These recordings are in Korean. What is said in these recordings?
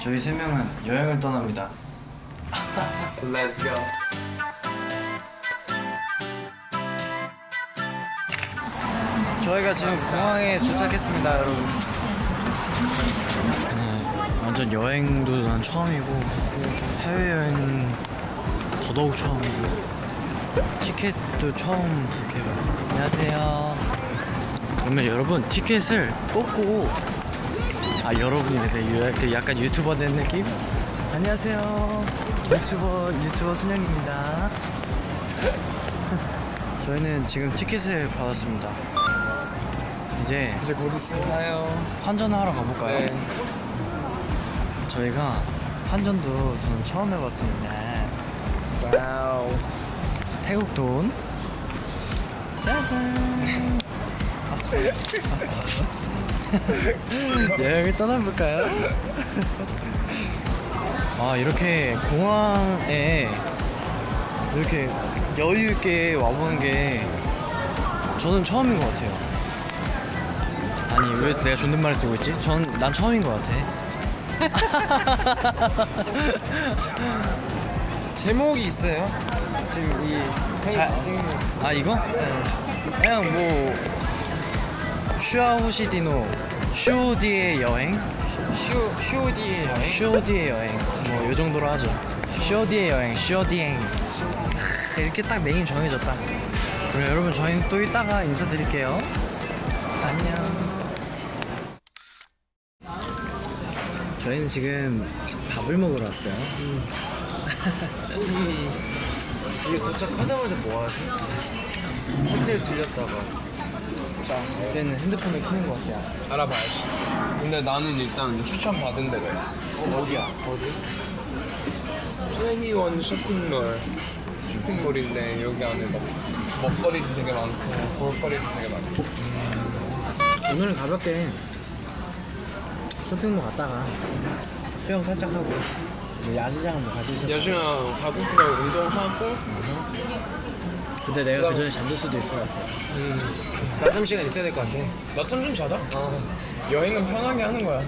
저희 세 명은 여행을 떠납니다. Let's go. 저희가 지금 공항에 도착했습니다, 여러분. 네, 완전 여행도 난 처음이고 해외 여행 더더욱 처음이고 티켓도 처음 해요. 안녕하세요. 그러면 여러분 티켓을 뽑고 아 여러분이네 네, 그 약간 유튜버 된 느낌? 안녕하세요. 유튜버 유튜버 순영입니다. 저희는 지금 티켓을 받았습니다. 이제 이제 곧 있으나요? 환전하러 가볼까요? 네. 저희가 환전도 저는 처음 해봤습니다. wow. 태국 돈. 짜잔. 여행을 떠나볼까요? 아 이렇게 공항에 이렇게 여유 있게 와보는 게 저는 처음인 것 같아요. 아니 왜 내가 존댓말을 쓰고 있지? 전 난 처음인 것 같아. 제목이 있어요? 지금 이 자- 아 이거? 그냥 뭐 슈아호시디노 슈오디의 여행? 쇼 쇼디의 여행. 슈오디의 여행. 뭐 요 정도로 하죠. 슈오디의 여행 슈오디행. 이렇게 딱 메인 정해졌다. 그럼 여러분 저희는 또 이따가 인사드릴게요. 자, 안녕. 저희는 지금 밥을 먹으러 왔어요 이게 도착하자마자 뭐 하지? 호텔 들렸다가 자 이때는 핸드폰을 켜는 것이야 알아봐야지. 근데 나는 일단 추천받은 데가 있어. 어, 어디야? 어디? 21 쇼핑몰. 쇼핑몰인데 여기 안에 막 먹거리도 되게 많고 볼거리도 되게 많고. 오늘은 가볍게 쇼핑몰 갔다가 수영 살짝 하고 뭐 야시장 뭐 가실 수 있어 여중아 가볍게 운동하고 근데 내가 그 전에 잠들 수도 있을 것 같아 낮잠 시간 있어야 될 것 같아. 낮잠 좀 자자. 어. 여행은 편하게 하는 거야.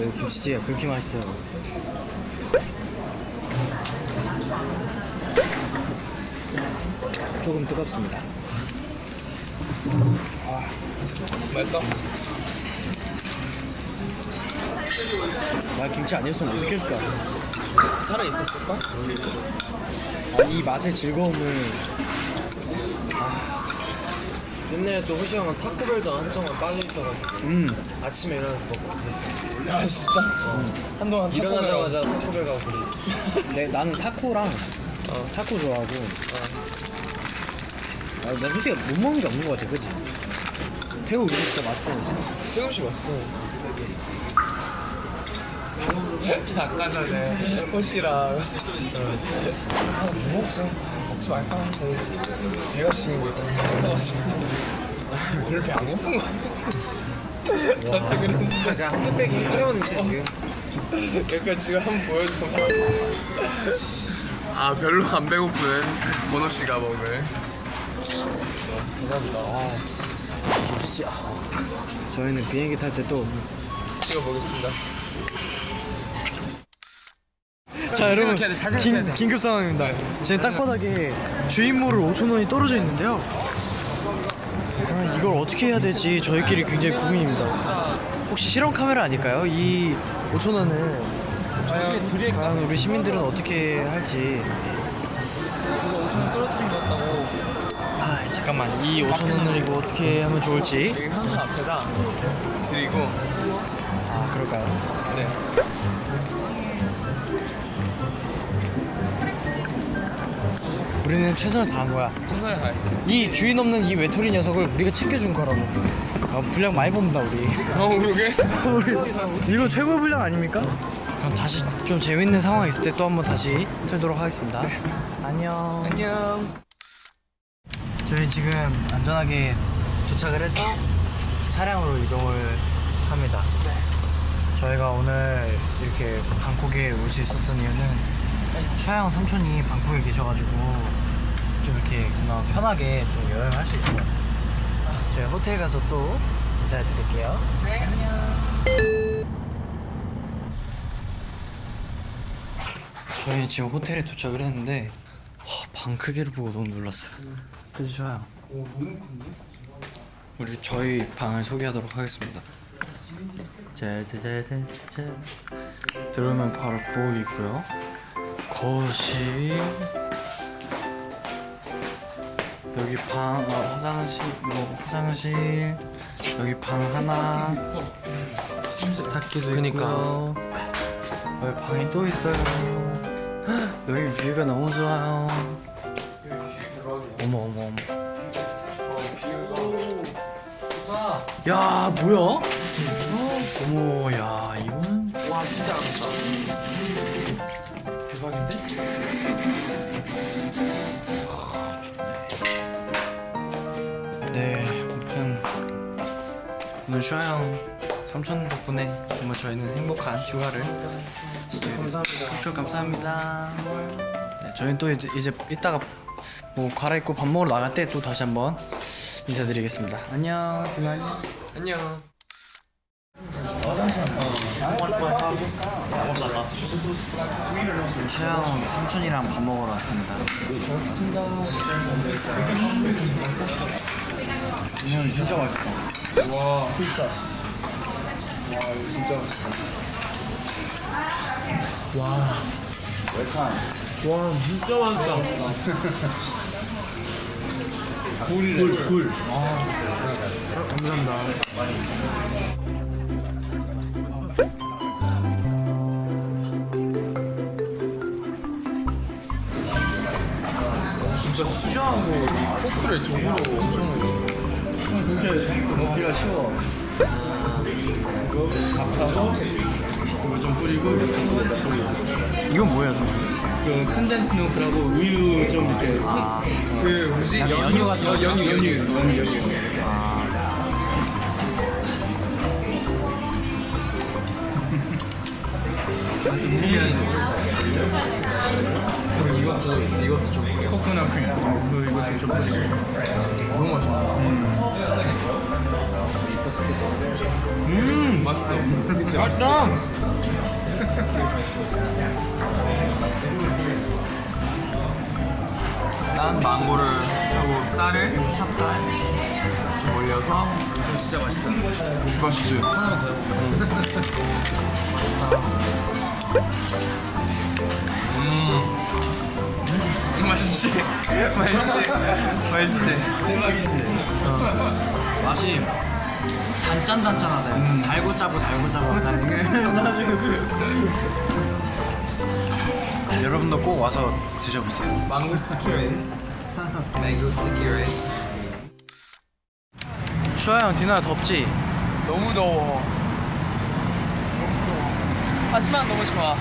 여기 김치찌개가 그렇게 맛있어요 조금 뜨겁습니다 맛있어? 나 김치 아니었으면 어떻게 했을까 살아 있었을까? 아, 이 맛의 즐거움을 옛날에 또 호시 형은 타코벨도 한동안 빠져 있어가지고 음 아침에 일어나서 먹고 그랬어. 아 진짜? 한동안 일어나자마자 타코벨 가고 그랬어. 내, 나는 타코랑 어. 타코 좋아하고 아, 나 솔직히 못 먹는 게 없는 것 같아 그치? 태국 음식 진짜 맛있다고 했어 태국 씨 왔어. 아까 전에 호시랑 아, 뭐 먹지? 먹지 말까? 하는데 배가 일단 사준 거 같은데 별로 배안 고픈 거 같아 나한테 그랬는데 그냥 한 뚝배기 채웠는데 지금. 그러니까 지금 한번 보여줘 아 별로 안 배고픈 보노 씨가 먹을 감사합니다 아, 아. 저희는 비행기 탈 때 또 찍어보겠습니다 자 여러분 돼. 긴급 상황입니다. 지금 땅바닥에 주인모를 5천원이 떨어져 있는데요. 그럼 이걸 어떻게 해야 될지 저희끼리 굉장히 고민입니다. 혹시 실험 카메라 아닐까요? 이 5천원을 과연, 우리 시민들은 어떻게 할지. 이거 5천 떨어뜨린 것 같다고. 아 잠깐만. 이 5천원을 이거 어떻게 하면 좋을지. 여기 현수 앞에다 드리고. 아 그럴까요? 네 우리는 최선을 다한 거야. 최선을 다했지. 이 주인 없는 이 외톨이 녀석을 우리가 챙겨준 거라고. 아, 분량 많이 뽑는다 우리. 어 그러게. 우리 이거 최고 분량 아닙니까? 그럼 다시 좀 재밌는 상황 있을 때 또 한번 다시 틀도록 하겠습니다. 안녕. 안녕. 저희 지금 안전하게 도착을 해서 차량으로 이동을 합니다. 저희가 오늘 이렇게 방콕에 올 수 있었던 이유는 샤영 삼촌이 방콕에 계셔가지고 좀 이렇게 그나마 편하게 좀 여행을 할 수 있어요. 저희 호텔 가서 또 인사드릴게요. 네, 안녕. 저희 지금 호텔에 도착을 했는데 와, 방 크기를 보고 너무 놀랐어요. 그지 좋아요. 우리 저희 방을 소개하도록 하겠습니다. 짜자자자자 들어오면 바로 부엌이고요. 거실 여기 방 어, 화장실 뭐 화장실 여기 방 하나 세탁기도 그니까. 있고요. 여기 방이 또 있어요. 헉, 여기 뷰가 너무 좋아요. 어머 어머 어머. 야 뭐야? 어머 야 이거는 와 진짜 아름다 대박인데? 슈아형 삼촌 덕분에 정말 저희는 행복한 휴가를 감사합니다. 삼촌 감사합니다. 네, 저희는 또 이제, 이제 이따가 뭐 갈아입고 밥 먹으러 나갈 때 또 다시 한번 인사드리겠습니다. 안녕, 등한 안녕 슈아형 삼촌이랑 밥 먹으러 왔습니다. 음, 진짜 맛있다. 와 술사 와 이거 진짜 맛있다 와 진짜 맛있다 굴굴 감사합니다 진짜 수저하고 이 포크를 도구로 엄청 먹기가 쉬워 밥하고 이거 좀 뿌리고 이렇게 뿌리고 이건? 그 컨덴스 밀크라고 우유 좀 이렇게 그 뭐지? 연유 같은 거? 연유 연유 연유 연유. 좀 특이하지 그리고 이것도 이것도 좀 뿌려 코코넛 크림. 그리고 이것도 좀 뿌리고 너무 맛있어. 음 맛있어. 맛있다 난 망고를 하고 쌀을 찹쌀 좀 올려서 진짜 맛있다. 맛있지? 하나만 더 해볼까? 음 맛있지 맛있지 맛있지 대박이지 맛이 단짠단짠하다. 달고 짜고 달고 짜고. 여러분도 꼭 와서 드셔보세요. 망고 sticky rice 망고 sticky rice 슈아 형 디노야 덥지? 너무 더워 하지만 너무 좋아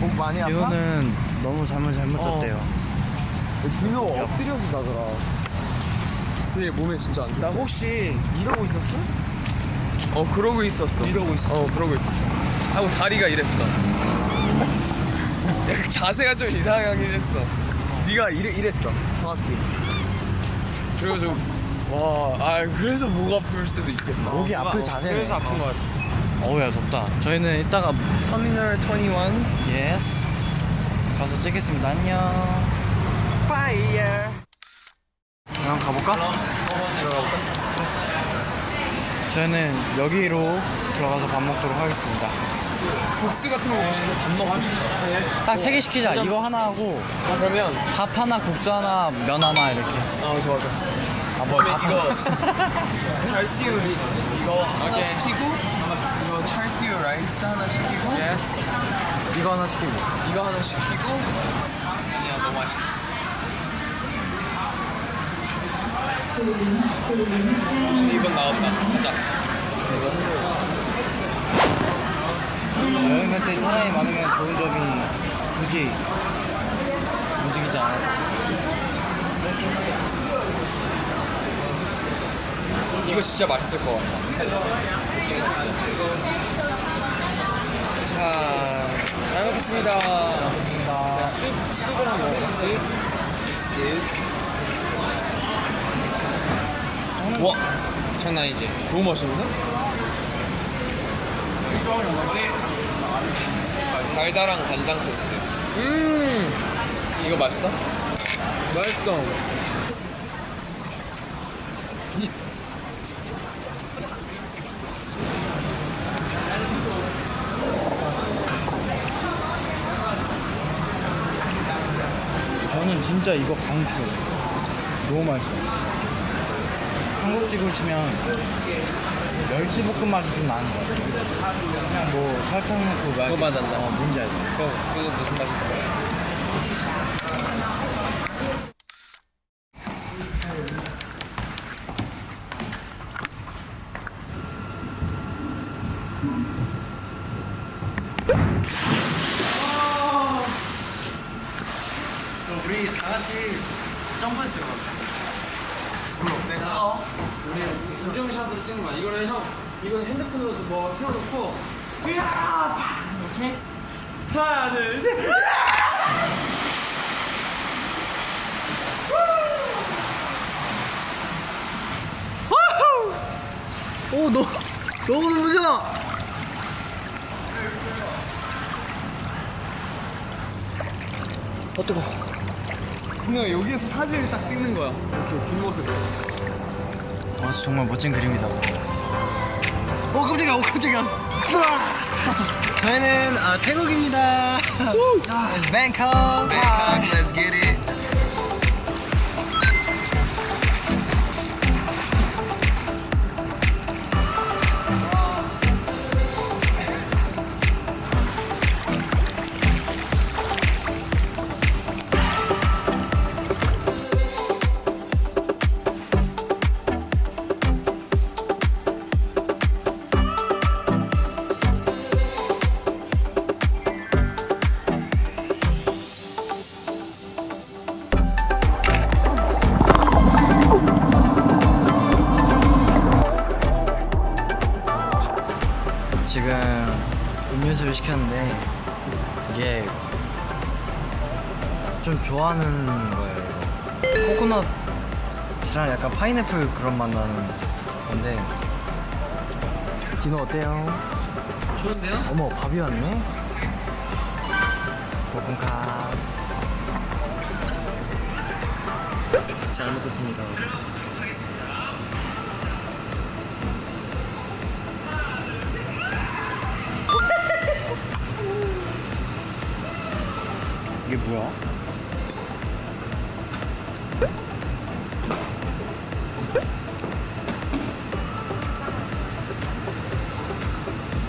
목 많이 아파? 디노는 너무 잠을 잘못 어. 잤대요. 디노 엎드려서 자더라. 근데 몸에 진짜 안 좋다 나 혹시 이러고 있었어? 어 그러고 있었어. 이러고 있어. 어 그러고 있었어. 하고 다리가 이랬어. 약간 자세가 좀 이상하긴 했어. 네가 이래, 이랬어. 정확히. 그리고 좀와아 그래서 목 아플 수도 있겠다. 목이 아플 자세네. 그래서 아픈 거 같아. 어우야 덥다. 저희는 이따가 터미널 21 yes 가서 찍겠습니다. 안녕. fire 그럼 가볼까? 저희는 여기로 들어가서 밥 먹도록 하겠습니다. 국수 같은 거 먹고 싶어 밥 먹고 싶어 딱 세 개 시키자. 이거 하나 하고 그러면 밥 하나, 국수 하나, 면 하나 이렇게. 어 좋아 좋아 아, 뭐, 그러면 밥 이거 찰스유 이거 하나 시키고 이거 char siu rice 하나 시키고 yes 이거 하나 시키고. 이거 하나 시키고 아니야 너무 맛있겠어 52번 나왔다 가자 여행 갈 때 사람이 많으면 좋은 점이 굳이 움직이지 않아도. 이거 진짜 맛있을 것 같다 느 낌 있어 먹겠습니다. 먹겠습니다. 쑥, 쑥을 한번 먹어볼까? 쑥. 쑥. 와! 장난 아니지? 너무 맛있는데? 달달한 간장 소스. 음! 이거 맛있어? 맛있어. 저는 진짜 이거 강추. 너무 맛있어. 한국식으로 치면 멸치볶음 맛이 좀 나는 것 같아. 그냥 뭐 설탕 넣고 막. 그거 맛 난다. 어, 뭔지 알지? 그거, 그거 무슨 맛인가? 우리 다 같이 점프했을 것 같아. 우리 인증샷을 찍는 거야. 이거는 형, 이건 핸드폰으로 뭐 세워놓고 으아! 팍! 이렇게 하나, 둘, 셋! 오, 너, 너무 눈부셔! 어, 뜨거. 그냥 여기에서 사진을 딱 찍는 거야. 이렇게 뒷모습. 아, 정말 멋진 그림이다. 오, 깜짝이야, 오, 깜짝이야. 저희는 아, 태국입니다. It's Bangkok. Bangkok, let's get it. 지금 음료수를 시켰는데 이게 좀 좋아하는 거예요. 코코넛이랑 약간 파인애플 그런 맛 나는 건데 디노 어때요? 좋은데요? 어머 밥이 왔네. 볶음카. 잘 먹겠습니다. 뭐야?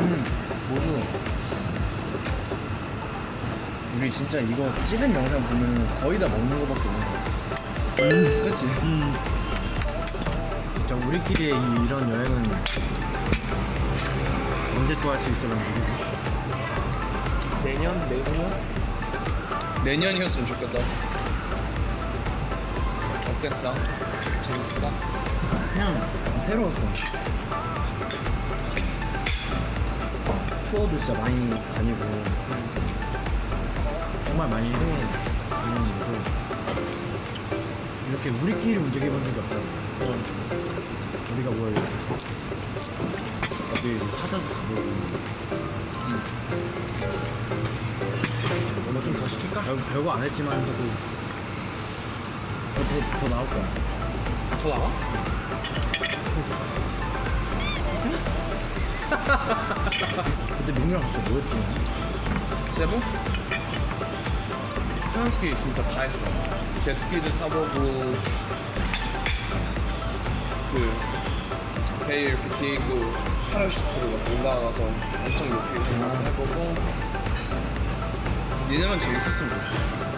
음, 고수. 우리 진짜 이거 찍은 영상 보면 거의 다 먹는 거밖에 없는 거. 음, 그치? 음. 진짜 우리끼리의 이, 이런 여행은 언제 또 할 수 있을런지, 그치? 내년, 내후년? 내년이었으면 좋겠다. 어땠어? 재밌어? 그냥 새로웠어. 투어도 진짜 많이 다니고 정말 많이 다니는 거고 이렇게 우리끼리 움직여본 적이 없다. 우리가 뭘 어디 찾아서 가보고 뭐 좀 더 시킬까? 별거, 별거 안 했지만 해도 더, 더, 더 나올 거야. 더 나와? 그때 민규랑 진짜 뭐였지? 세부? 수영스키 진짜 다 했어. jet스키도 타보고, 그, 배 이렇게 뒤에 있고, 파라슈트로 막 올라가서 엄청 높이 올라가서 해보고, 니네만 재밌었으면 좋겠어.